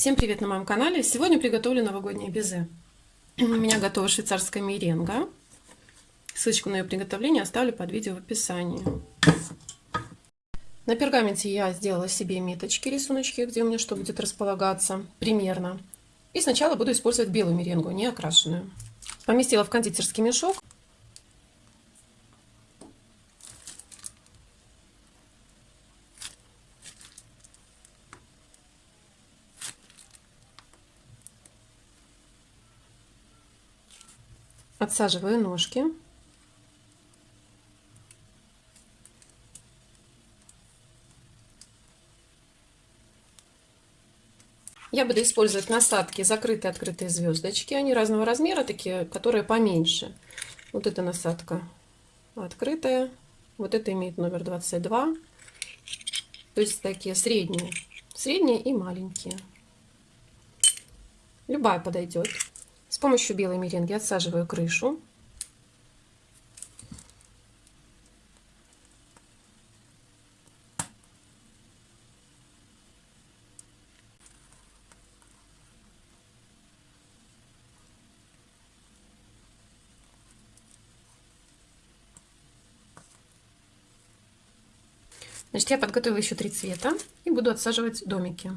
Всем привет на моем канале! Сегодня приготовлю новогоднее безе. У меня готова швейцарская меренга. Ссылочку на ее приготовление оставлю под видео в описании. На пергаменте я сделала себе меточки, рисуночки, где у меня что будет располагаться примерно. И сначала буду использовать белую меренгу, не окрашенную. Поместила в кондитерский мешок. Отсаживаю ножки. Я буду использовать насадки закрытые открытые звездочки. Они разного размера, такие, которые поменьше. Вот эта насадка открытая. Вот это имеет номер 22. То есть такие средние. Средние и маленькие. Любая подойдет помощью белой меренги отсаживаю крышу. Значит, я подготовила еще три цвета и буду отсаживать домики.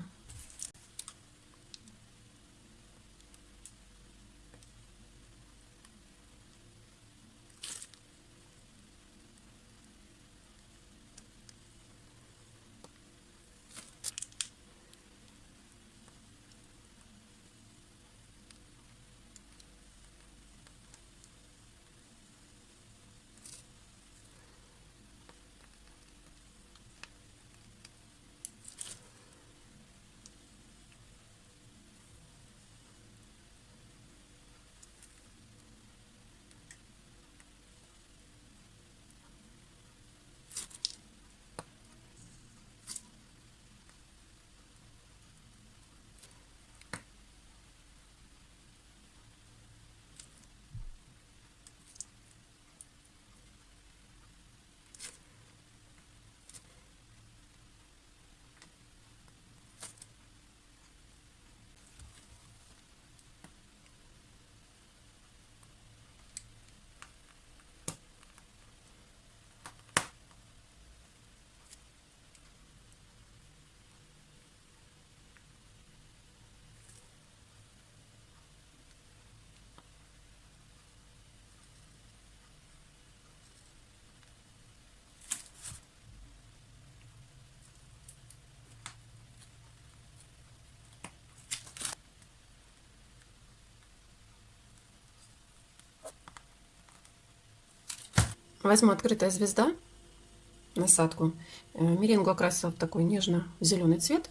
Возьму открытая звезда, насадку. Э, меренгу окрасила в такой нежно-зеленый цвет.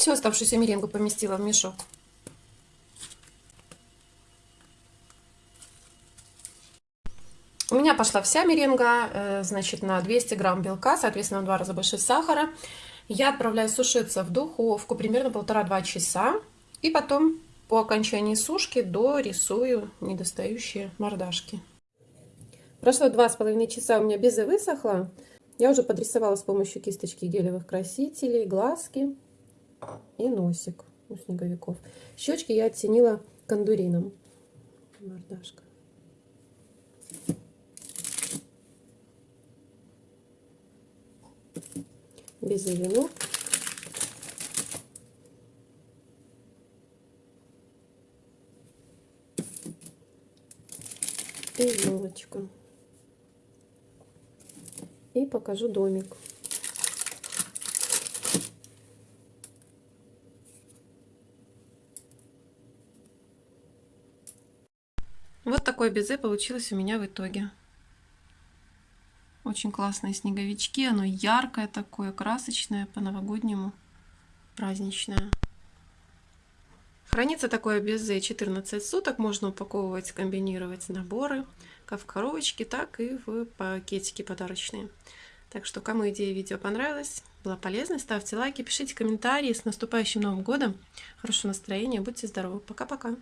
Всю оставшуюся меренгу поместила в мешок. У меня пошла вся меренга, э, значит, на 200 грамм белка, соответственно, в два раза больше сахара. Я отправляю сушиться в духовку примерно полтора-два часа. И потом по окончании сушки дорисую недостающие мордашки. Прошло два с половиной часа, у меня безе высохла. Я уже подрисовала с помощью кисточки гелевых красителей глазки. И носик у снеговиков. Щечки я оттенила кондурином. Мордашка. Без венок. И елочка. И покажу домик. Вот такое безе получилось у меня в итоге. Очень классные снеговички. Оно яркое такое, красочное, по-новогоднему, праздничное. Хранится такое безе 14 суток. Можно упаковывать, комбинировать наборы, как в коробочке, так и в пакетики подарочные. Так что, кому идея видео понравилась, была полезна, ставьте лайки, пишите комментарии. С наступающим Новым Годом! Хорошего настроения, будьте здоровы! Пока-пока!